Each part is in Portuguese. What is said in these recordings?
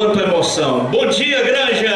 Quanta emoção! Bom dia, Granja!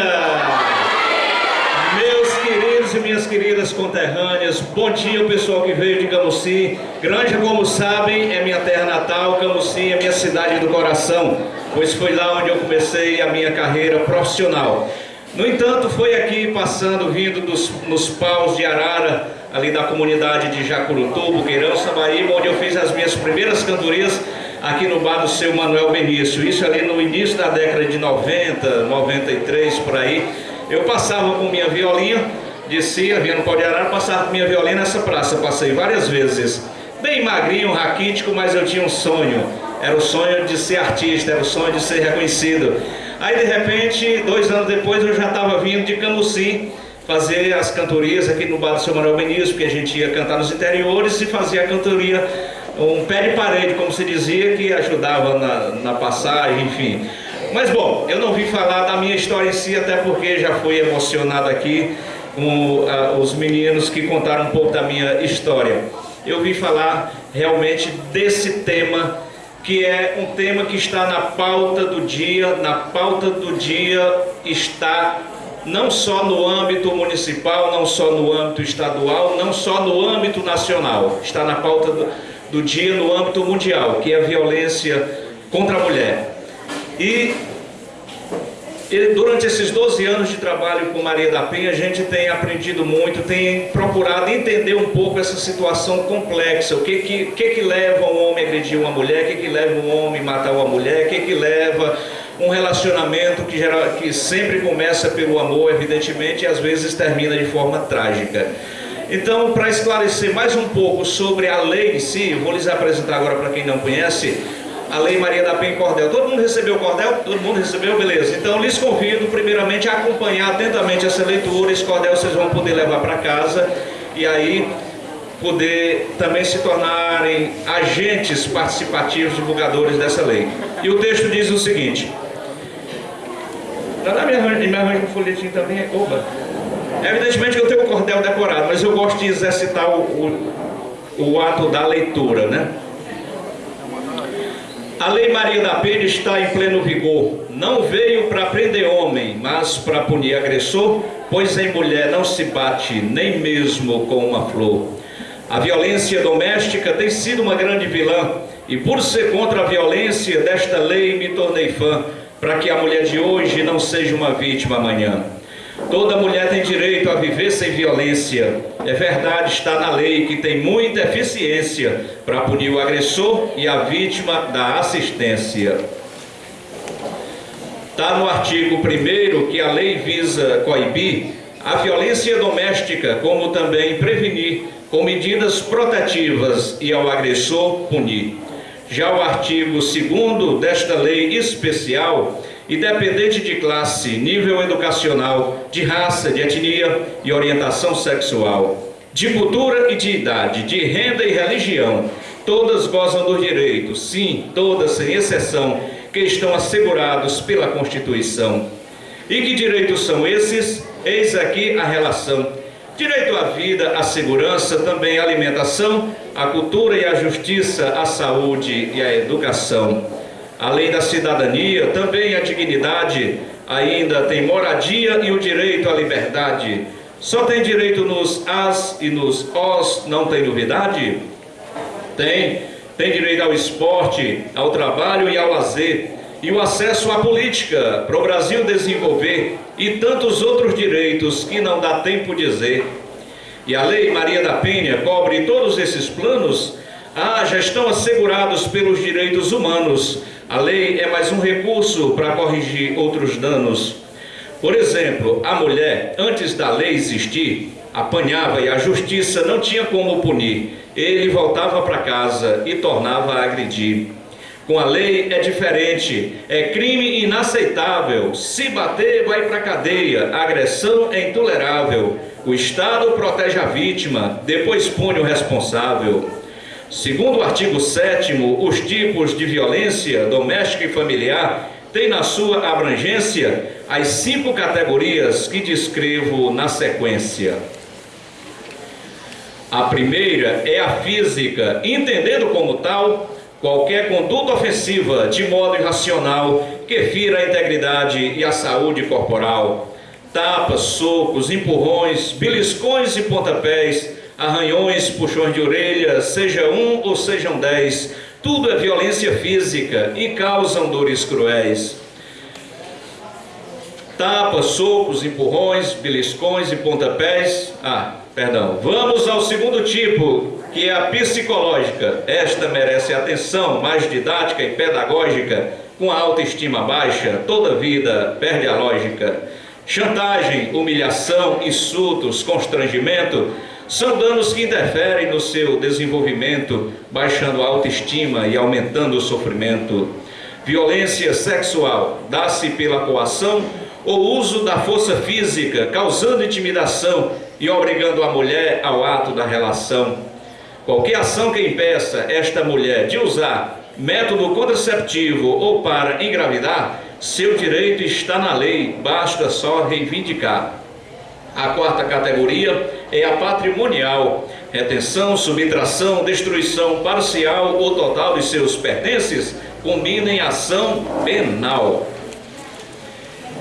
Meus queridos e minhas queridas conterrâneas, bom dia pessoal que veio de Camusim. Granja, como sabem, é minha terra natal, Camusim é minha cidade do coração, pois foi lá onde eu comecei a minha carreira profissional. No entanto, foi aqui passando, vindo dos, nos paus de Arara, ali da comunidade de Jacurutu, Buqueirão, Sabaíba, onde eu fiz as minhas primeiras cantorias aqui no bar do seu Manuel Benício. Isso ali no início da década de 90, 93, por aí. Eu passava com minha violinha, descia, vinha no pau de arara, passava com minha violinha nessa praça. Passei várias vezes. Bem magrinho, raquítico, mas eu tinha um sonho. Era o sonho de ser artista, era o sonho de ser reconhecido. Aí, de repente, dois anos depois, eu já estava vindo de Camusim, fazer as cantorias aqui no bar do seu Manuel Benício, porque a gente ia cantar nos interiores e fazia a cantoria um pé de parede, como se dizia, que ajudava na, na passagem, enfim. Mas bom, eu não vim falar da minha história em si, até porque já fui emocionado aqui com uh, os meninos que contaram um pouco da minha história. Eu vim falar realmente desse tema, que é um tema que está na pauta do dia, na pauta do dia está não só no âmbito municipal, não só no âmbito estadual, não só no âmbito nacional, está na pauta do, do dia no âmbito mundial, que é a violência contra a mulher. E durante esses 12 anos de trabalho com Maria da Penha, a gente tem aprendido muito, tem procurado entender um pouco essa situação complexa. O que que, que, que leva um homem a agredir uma mulher, o que, que leva um homem a matar uma mulher, o que, que leva um relacionamento que, geral, que sempre começa pelo amor, evidentemente, e às vezes termina de forma trágica. Então, para esclarecer mais um pouco sobre a lei em si, vou lhes apresentar agora para quem não conhece, a Lei Maria da Penha Cordel. Todo mundo recebeu o cordel? Todo mundo recebeu? Beleza. Então, lhes convido primeiramente a acompanhar atentamente essa leitura. Esse cordel vocês vão poder levar para casa e aí poder também se tornarem agentes participativos, divulgadores dessa lei. E o texto diz o seguinte... Na minha arranjo, me arranjo um folhetinho também. Opa! Evidentemente eu tenho o cordel decorado, mas eu gosto de exercitar o, o, o ato da leitura, né? A Lei Maria da Penha está em pleno vigor. Não veio para prender homem, mas para punir agressor, pois em mulher não se bate nem mesmo com uma flor. A violência doméstica tem sido uma grande vilã, e por ser contra a violência desta lei me tornei fã, para que a mulher de hoje não seja uma vítima amanhã. Toda mulher tem direito a viver sem violência. É verdade, está na lei que tem muita eficiência para punir o agressor e a vítima da assistência. Está no artigo 1 que a lei visa coibir a violência doméstica, como também prevenir com medidas protetivas e ao agressor punir. Já o artigo 2 desta lei especial independente de classe, nível educacional, de raça, de etnia e orientação sexual, de cultura e de idade, de renda e religião, todas gozam do direito, sim, todas sem exceção, que estão assegurados pela Constituição. E que direitos são esses? Eis aqui a relação. Direito à vida, à segurança, também à alimentação, à cultura e à justiça, à saúde e à educação além da cidadania, também a dignidade, ainda tem moradia e o direito à liberdade. Só tem direito nos as e nos os, não tem novidade? Tem. Tem direito ao esporte, ao trabalho e ao lazer, e o acesso à política para o Brasil desenvolver, e tantos outros direitos que não dá tempo dizer. E a Lei Maria da Penha cobre todos esses planos? Ah, já estão assegurados pelos direitos humanos, a lei é mais um recurso para corrigir outros danos. Por exemplo, a mulher, antes da lei existir, apanhava e a justiça não tinha como punir. Ele voltava para casa e tornava a agredir. Com a lei é diferente, é crime inaceitável. Se bater, vai para cadeia. A agressão é intolerável. O Estado protege a vítima, depois pune o responsável. Segundo o artigo 7 os tipos de violência doméstica e familiar têm na sua abrangência as cinco categorias que descrevo na sequência. A primeira é a física, entendendo como tal qualquer conduta ofensiva de modo irracional que fira a integridade e a saúde corporal. Tapas, socos, empurrões, beliscões e pontapés, arranhões, puxões de orelha, seja um ou sejam dez, tudo é violência física e causam dores cruéis. Tapas, socos, empurrões, beliscões e pontapés. Ah, perdão. Vamos ao segundo tipo, que é a psicológica. Esta merece atenção mais didática e pedagógica, com a autoestima baixa, toda vida perde a lógica. Chantagem, humilhação, insultos, constrangimento são danos que interferem no seu desenvolvimento, baixando a autoestima e aumentando o sofrimento. Violência sexual dá-se pela coação ou uso da força física, causando intimidação e obrigando a mulher ao ato da relação. Qualquer ação que impeça esta mulher de usar método contraceptivo ou para engravidar, seu direito está na lei, basta só reivindicar. A quarta categoria é a patrimonial, retenção, subtração, destruição parcial ou total de seus pertences, combina em ação penal.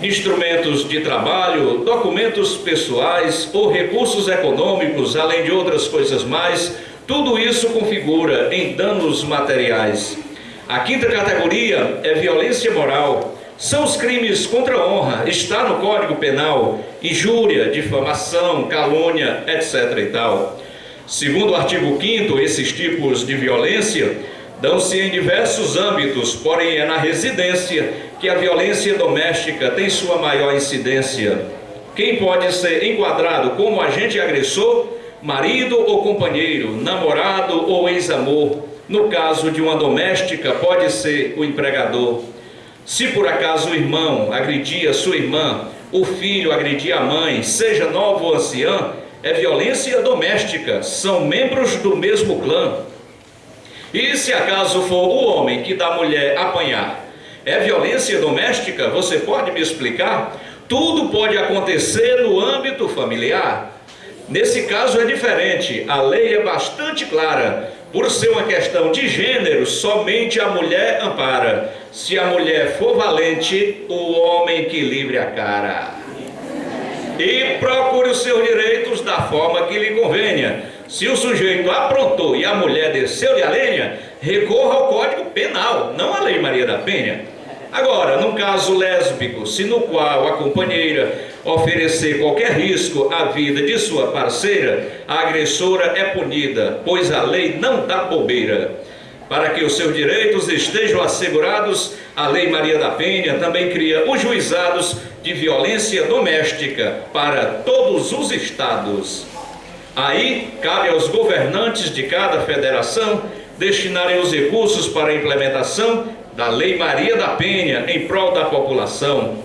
Instrumentos de trabalho, documentos pessoais ou recursos econômicos, além de outras coisas mais, tudo isso configura em danos materiais. A quinta categoria é violência moral. São os crimes contra a honra, está no Código Penal, injúria, difamação, calúnia, etc. e tal. Segundo o artigo 5 esses tipos de violência dão-se em diversos âmbitos, porém é na residência que a violência doméstica tem sua maior incidência. Quem pode ser enquadrado como agente agressor marido ou companheiro, namorado ou ex-amor. No caso de uma doméstica, pode ser o empregador. Se por acaso o irmão agredia sua irmã, o filho agredia a mãe, seja nova ou anciã, é violência doméstica, são membros do mesmo clã. E se acaso for o homem que dá a mulher apanhar, é violência doméstica? Você pode me explicar? Tudo pode acontecer no âmbito familiar. Nesse caso é diferente, a lei é bastante clara. Por ser uma questão de gênero, somente a mulher ampara. Se a mulher for valente, o homem que livre a cara. E procure os seus direitos da forma que lhe convenha. Se o sujeito aprontou e a mulher desceu-lhe a lenha, recorra ao Código Penal, não à Lei Maria da Penha. Agora, no caso lésbico, se no qual a companheira oferecer qualquer risco à vida de sua parceira, a agressora é punida, pois a lei não dá bobeira. Para que os seus direitos estejam assegurados, a Lei Maria da Penha também cria os juizados de violência doméstica para todos os estados. Aí cabe aos governantes de cada federação destinarem os recursos para a implementação da Lei Maria da Penha em prol da população.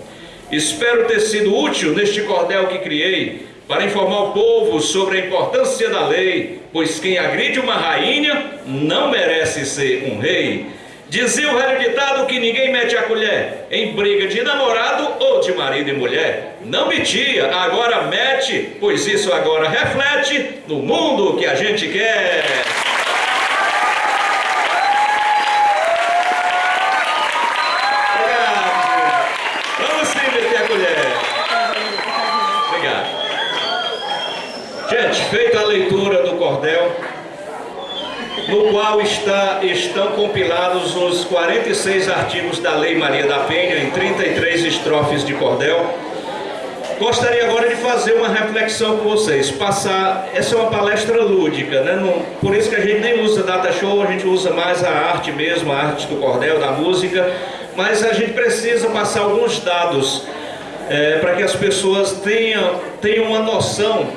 Espero ter sido útil neste cordel que criei para informar o povo sobre a importância da lei, pois quem agride uma rainha não merece ser um rei. Dizia o velho ditado que ninguém mete a colher em briga de namorado ou de marido e mulher. Não metia, agora mete, pois isso agora reflete no mundo que a gente quer. Feita a leitura do cordel, no qual está, estão compilados os 46 artigos da Lei Maria da Penha, em 33 estrofes de cordel, gostaria agora de fazer uma reflexão com vocês, passar, essa é uma palestra lúdica, né? Não, por isso que a gente nem usa data show, a gente usa mais a arte mesmo, a arte do cordel, da música, mas a gente precisa passar alguns dados é, para que as pessoas tenham, tenham uma noção